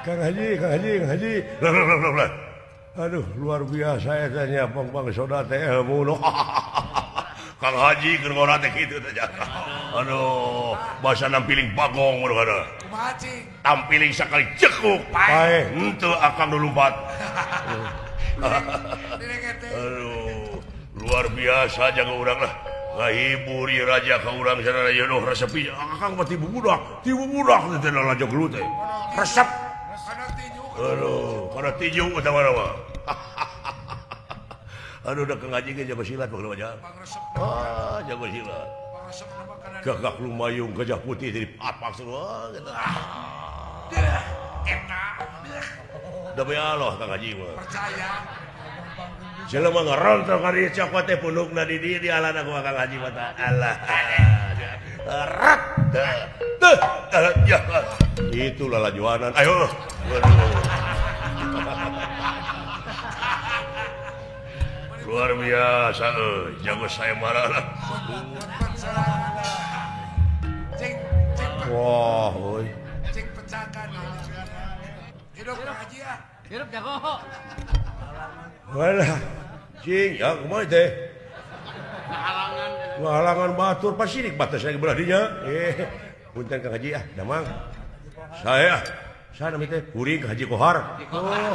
Kang Haji, Kang Haji, Kang Haji. Lah, lah, lah, lah. Aduh, luar biasa etanya bang bang Soda teh eh, mulu. Kang Haji keur ngora teh kitu teh jaga. Aduh, basa nampiling bagong mulu kada. Mancing. Tampiling sekali cekuk. Pae, henteu akang lompat. Aduh, luar biasa jaga urang lah. Ngahiburi raja ka urang sadaya noh resep. Akang mah ti budak, ti budak teh lajo gelut teh. Resep Halo para tiju utama-nama Aduh udah ngaji ke jago silat bang namanya ah jago silat gagak lumayung gajah putih jadi apa semua gitu enak. Udah bayar kang Haji mah. Percaya. Jelema ngerontong kali cokot teh punuk di di alana aku kang Haji mata Allah rat dah ya. Itulah lajuanan. Ayo. luar biasa eh, jago saya marah Wah, wow, Cek pecakan. Hidup haji ya. Hidup jago. Walah. Cing, ya kumaha teh? Halangan. Halangan batur pasirik batas saya belah dinya. Eh, punten Kang Haji ah, damang. Saya ah. saya namanya teh kuring Haji Kohar. Oh.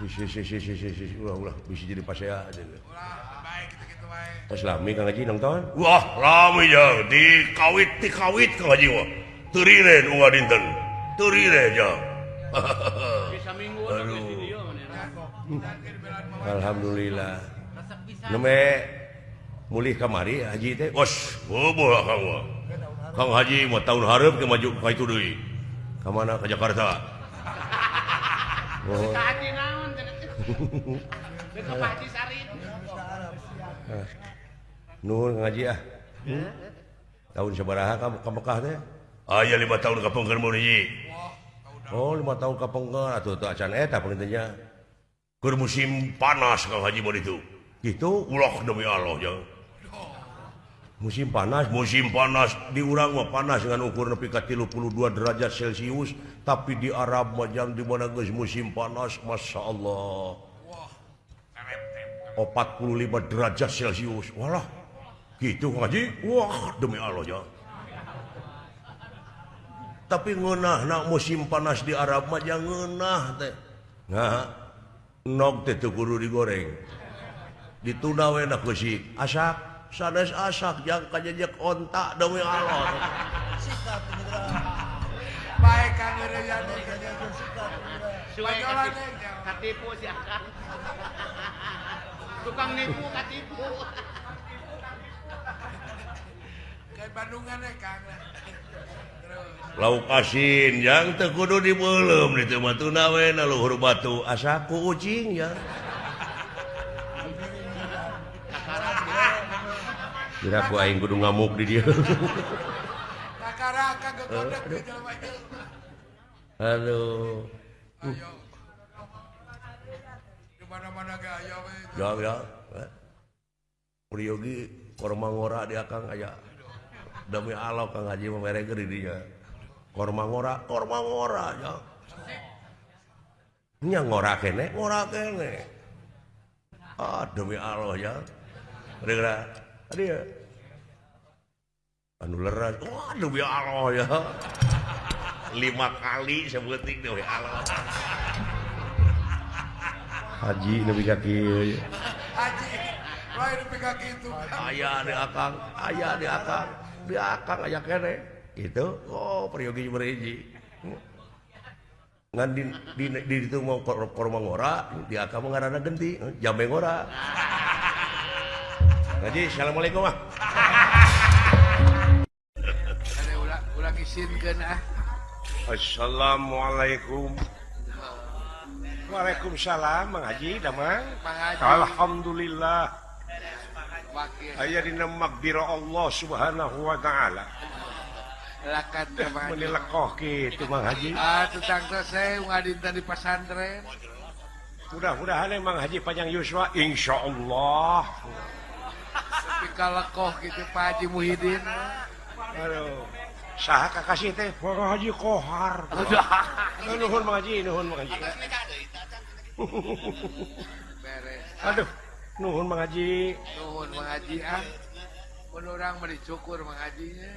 jadi pasea atuh ulah bae kitu wae tos lami kang Haji nonton Wah lami di kawit di kawit ke ngaji wah. Turiren uah dinten. Turiren jam Alhamdulillah. Neme mulih kamari haji teh. Os boboh kang wah. Kang haji mau tahun harap ke maju ka itu deui. Ka mana? Ke Jakarta. Eh, nuhun ngaji ah. Hmm? tahun sebaraha kamu ka Mekah teh? Ah, Aya 5 tahun ka pengger mun hiji oh 5 tahun ka pengger atuh teu acan eta pemerintahnya keur musim panas ka haji mun itu. Kitu ulah demi Allah jeung musim panas musim panas. Diurang panas dengan ukur nepi ka 32 derajat celcius. Tapi di Arab mah jang di mana geus musim panas Masya Allah. 45 derajat celcius. Walah gitu ngaji wah demi Allah ya tapi ngeunah nak musim panas di Arab mah jang ngeunah teh. Nah nok teh guru digoreng. Dituna we nak asap. sanes asak yang kajejek ontak demi Allah baik kang Rejani katipu si akang tukang nipu katipu. Kayak Bandungan ya kang. Lauk asin yang tekudu di belum di tempat tunawen luhur batu asaku ucing ya aku aing kudu ngamuk di dia. Aduh ya ya. Eh. Priyogi korma ngora di akang aya. demi Allah kang Haji memerek di dia. Korma ngora korma ngora ya. Nya ngora kene ngora kene. Ah demi Allah ya. Kira-kira Oh, ya. lima kali sebuting Haji lebih kaki aya di akang di akang. Aya kene. Itu Oh Priyogi beriji ngan di, di, di, itu mau kormang di Akang mah mengarana genti. Jambe ngora. Haji, Assalamualaikum ah. Ada ulah ulah isinkan ah. Assalamualaikum. Waalaikumsalam Mang Haji Damang. Alhamdulillah. Aya dina biro Allah Subhanahu wa taala. Lakat Menilekoh gitu Mang Haji. Ah, tentang selesai ngadinten di pesantren. Mudah-mudahan emang Haji Panjang Yuswa Insya Allah. kalekoh gitu Pak Haji Muhyiddin. Aduh. Sah kakasih teh? Pak Haji Kohar. Nuhun mengaji nuhun mengaji aduh nuhun mengaji nuhun mengaji ah. Menurang mencukur mengajinya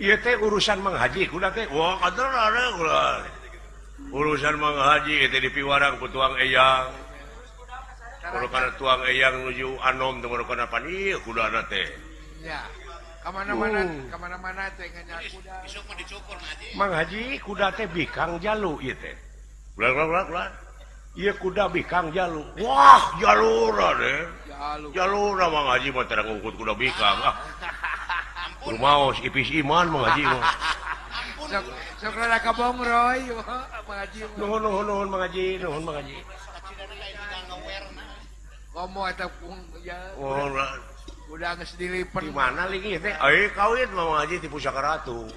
iya teh urusan mengaji kuda teh. Wah kader ada urusan Haji itu di piwarang putuang eyang. karena tuang eyang nuju anom kuda na teh. Kemana-mana oh. kemana-mana teh Mang Haji. Kuda teh bikang jalu iya teh. Ulah ulah ulah ulah iya kuda bikang jalu. Wah jalura deh. Jalura Mang Haji mah terang ngukut kuda bikang. Ah. Rumaos ipis iman Mang Haji mah. Sok sok rada kabong Roy. Mang Haji Nuhun nuhun nuhun Mang Haji nuhun Mang Haji. ngomong atau ya, oh, udah geus sendiri di mana lagi teh? Eh kawin Mang Haji di pusaka ratu. Oh.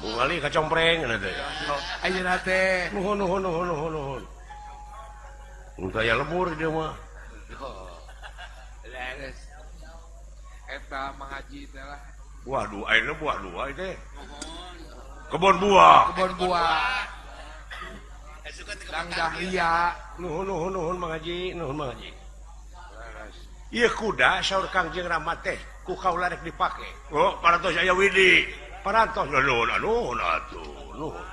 Bungali kacompreng nanti aja nate nuhun nuhun nuhun nuhun nuhun. Udah ya lebur dia mah. Eta Mang Haji teh lah. Waduh, airnya buah dua itu. Kebun buah. Kebon buah. Lang Dahlia, kuda saur Kangjeng Ramat teh ku kaula rek dipake. Oh, parantos aya widi. Parantos nuhun, anuun atuh, nuhun.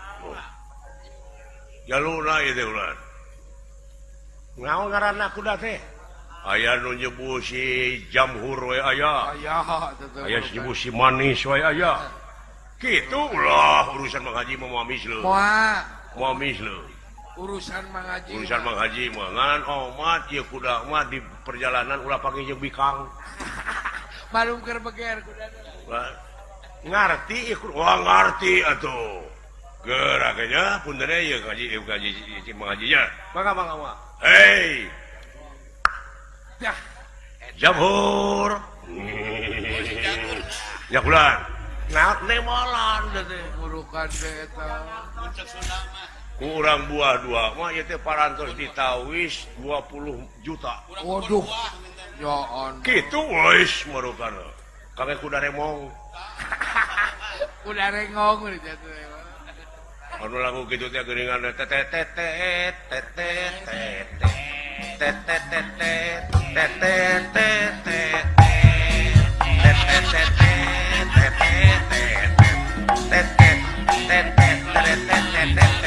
Jaluna ieu teh ulah. Ngawangaranana kuda teh aya nu nyebuh si jamhur we aya. Aya atuh. Aya nu nyebuh si manis we aya. Kitu, ulah urusan Mang Haji mah moa misleuh. Moa. Moa. urusan mengaji urusan mengaji mangan omat oh, ieu ya kuda mah di perjalanan ulah pakai jeung bikang. Malum keur beger kuda ngarti ikut wah ngarti atuh. Geraknya pun dari ya kaji kaji mengajinya mangga mangga maka hei! Dah. Jamur ya bulan nak nemolan deh burukan deh kurang buah dua mah teh parantos ditawis 20 juta Waduh. Ya on. gitu wis marukan kage kuda remong Udah rengong udah jatuh. anu lagu gitu teh geuningan tetet tetet tetet tetet tetet tetet tetet Tuh, ya, coba kasih ngerti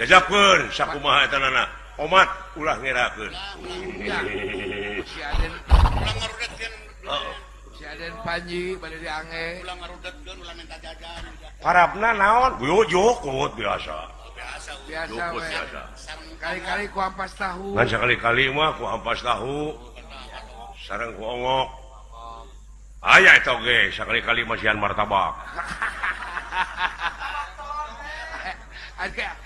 Jajapun sakumaha eta nana. Omat ulah ngerakeun. Ulah ngarudatkeun. Heeh. Si Aden Panji bade diange. Ulah ngarudatkeun ulah minta jajan. Harapna naon? Yo jokot biasa. Biasa. Biasa. biasa. Kali-kali ku ampas tahu. Ngan sakali-kali mah ku ampas tahu. Sareng ku ongok. Aya eta ge sakali-kali masihan martabak. Hahaha.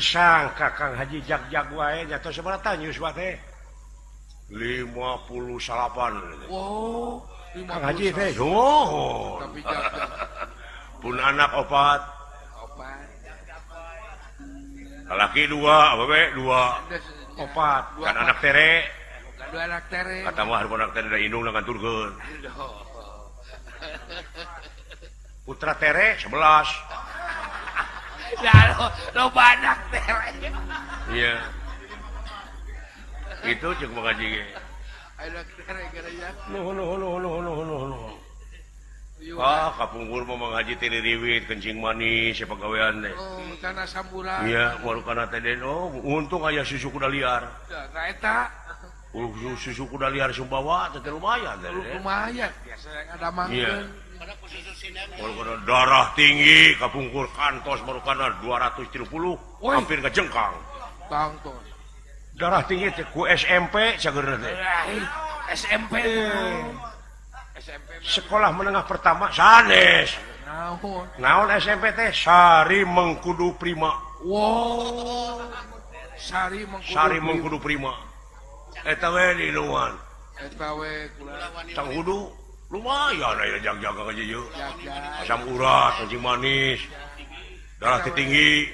sang kakang Haji. Jagjag wanya atau wa teh? 58 wow, Haji oh. pun anak obat laki dua bebek dua. Obat kan anak tere. Kata mah anak tere indung dengan turgen Putra tere 11. Ya lo, lo banyak tere. Iya. Itu cek Kang Haji ge. Anak tere gara ya. Nuhun nuhun nuhun nuhun nuhun nuhun. nuhun. Ah, kapungkur mau mengaji tiri riwit kencing manis siapa gawean deh. Oh, tanah samburan. Iya, baru karena tadi oh, untung ayah susu kuda liar. Nah, eta Uh, susu kuda liar Sumbawa teh lumayan deh. lumayan. Biasa yang ada mangkeun. darah tinggi kapungkur kantos baru karena 270 hampir ke jengkang. Darah tinggi ku SMP SMP SMP sekolah menengah pertama sanes. Naon? SMP teh? Sari Mengkudu Prima. Wow. Sari Mengkudu, Sari Mengkudu Prima. Eta we di luan. Eta we kudu lumayan asam urat anjing manis darah tinggi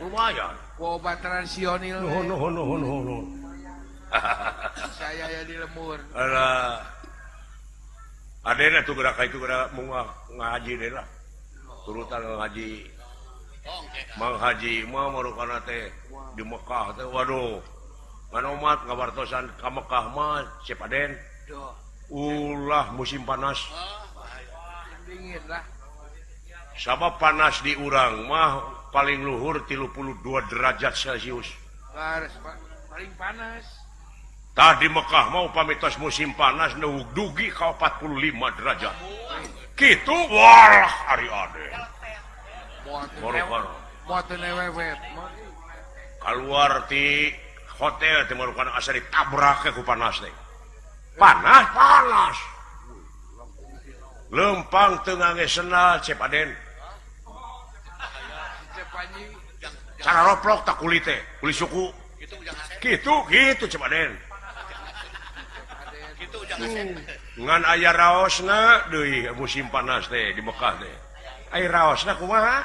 lumayan. Obat transionil no, no, no, no, no, no. saya ya di lemur Alah. ada tuh gerak itu gerak mau ngaji deh lah. Turutan ngaji Mang Haji mau merupakan teh di Mekah teh waduh. Mana umat ngabartosan ke Mekah mah siapa den? Duh. ulah musim panas. Sama panas di urang mah paling luhur tilupuluh dua derajat celcius tadi Mekkah mau pamitas musim panas newuk dugi kau 45 derajat. Gitu walah hari ade. Keluar di hotel teh marukan asa ditabrak ke panas deh. panah? Panas. Lempang Tengang senal cepaden cara roplok tak kulit teh kulit suku. Gitu gitu cepaden ngan aya raosna deui musim panas teh di Mekah teh. Air raosna kumaha?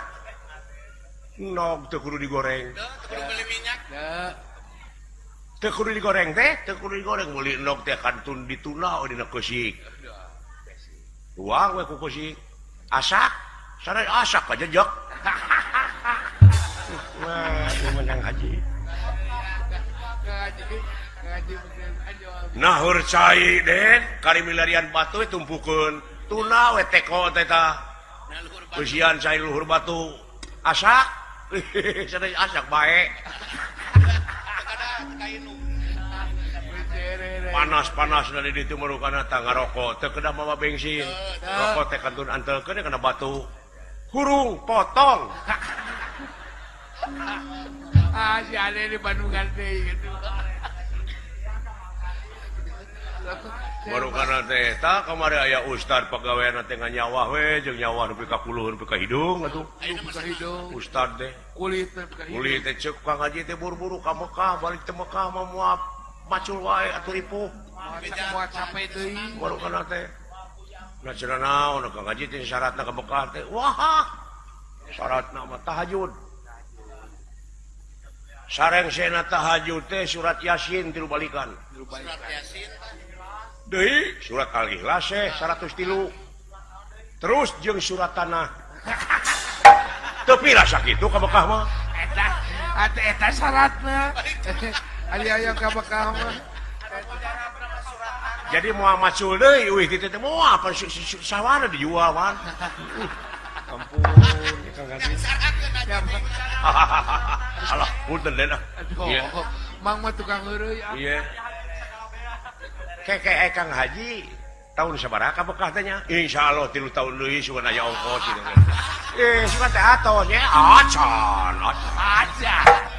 Nog teu kudu digoreng. Minyak. kudu digoreng teh teu kudu digoreng meuli endog teh kantun dituna oh, dina kosik. Tuang we ku kusik asak? Sana asak aja jok. Wah menang haji. Nahur cai den. Kari milarian batu tumpukeun tuna we teko teh tah cai luhur batu. Asak? Sana asak bae. panas-panas dari itu merukan tangga rokok kedah mama bensin rokok teh kantun antel kena kena batu. Hurung potong. Ah si ada di Bandung ganti gitu. Baru karena teh tak kemarin ayah ustad pegawai nanti nggak nyawa we jeng nyawa nupi kapuluh nupi hidung atau hidung. Ustad deh kulit kulit teh cek kang aja teh buru-buru ka Mekah balik ke Mekah mau muap. macul wae atuh ripuh warukana teh nah cenah naon ka ngaji teh syaratna ka Mekah teh. Wah! Syaratna mah tahajud. Sareng sena tahajud teh surat yasin tilu balikan. Surat yasin deui surat al-ikhlas eh 103 terus jeung surat tanah. Tapi rasa kitu ka Mekah mah. Eta eta syaratna aya bakal jadi Muhammad Sule wih gitu teh mau apa? Sih sawara dijual wan. Ampun alah punten deh nah mang mah tukang heureui ah. iya. Keke kang haji tahun sabaraha bekah tanya? Insyaallah 3 tahun deui sugan aya ongkos gitu eh sugan teh atos ya? Acan acan.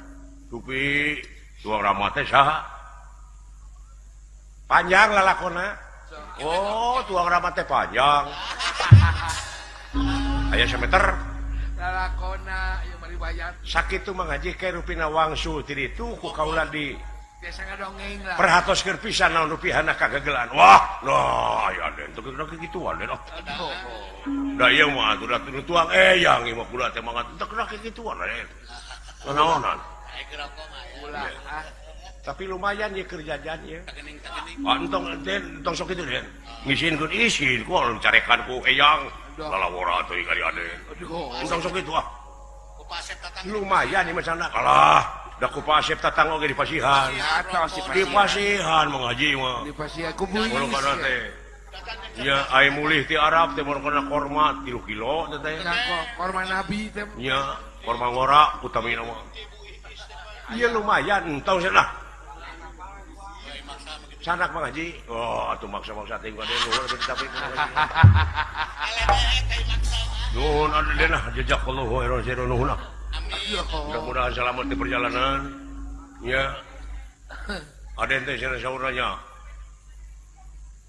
tupi dua orang mata sah. Panjang lah lakona. Oh tuang orang teh panjang. Ayah semeter. Lakona sakit tuh mengaji ke rupina wangsu tiri itu ku kaulah di biasa ngadongeng lah. perhatos kerpisan naon rupiah anak kagagelan wah no ayah den tuh kena gitu den oh dah iya mah tuh tuang. Eh yang lima puluh teh mangat tuh kena gitu den naonan Ah. tapi lumayan ya kerjajannya antong entong sok itu den ngisin kun isin ku orang carekan ku eyang. Lalawara tuh ikan ade entong sok itu ah. Lumayan ya macam nak. Kalah dah kupasep tatang oge di pasihan. Di pasihan mengaji mah di pasihan teh. Ya, ai mulih ti Arab teh mun kana korma 3 kilo teh. Korma nabi teh. Ya, korma ngora utamina mah. Iya lumayan tahu lah. Sanak Bang Haji. Oh, tuh maksa-maksa ting gua dulu tapi. Nuhun ada dena jejak kallahu khairan sirru nuhun. Ah. Mudah-mudahan selamat di perjalanan. Ya. Ada ente sana saudaranya.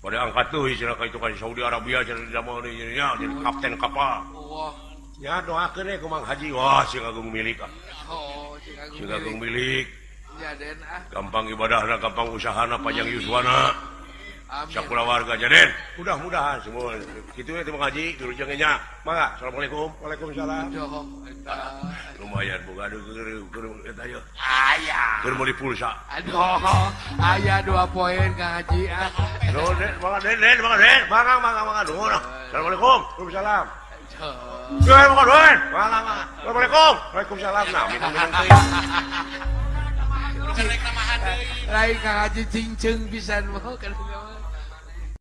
Pada angkat tuh istilah itu kan Saudi Arabia jadi zaman ini jadi kapten kapal. Wah. ya doa memang Haji. Wah Agung milik ah. Oh, Agung milik. Ah. Gampang ibadah gampang usahana panjang Yuswana Syakula warga Jaden mudah-mudahan semua. Gitu ya kumang haji dulu jurujangnya maka Assalamualaikum. Waalaikumsalam. Lumayan buka ayah beli pulsa. Aduh ayah dua poin Kang Haji ah. Assalamualaikum. Waalaikumsalam. Assalamualaikum Waalaikumsalam lain Haji cinceng pisan mau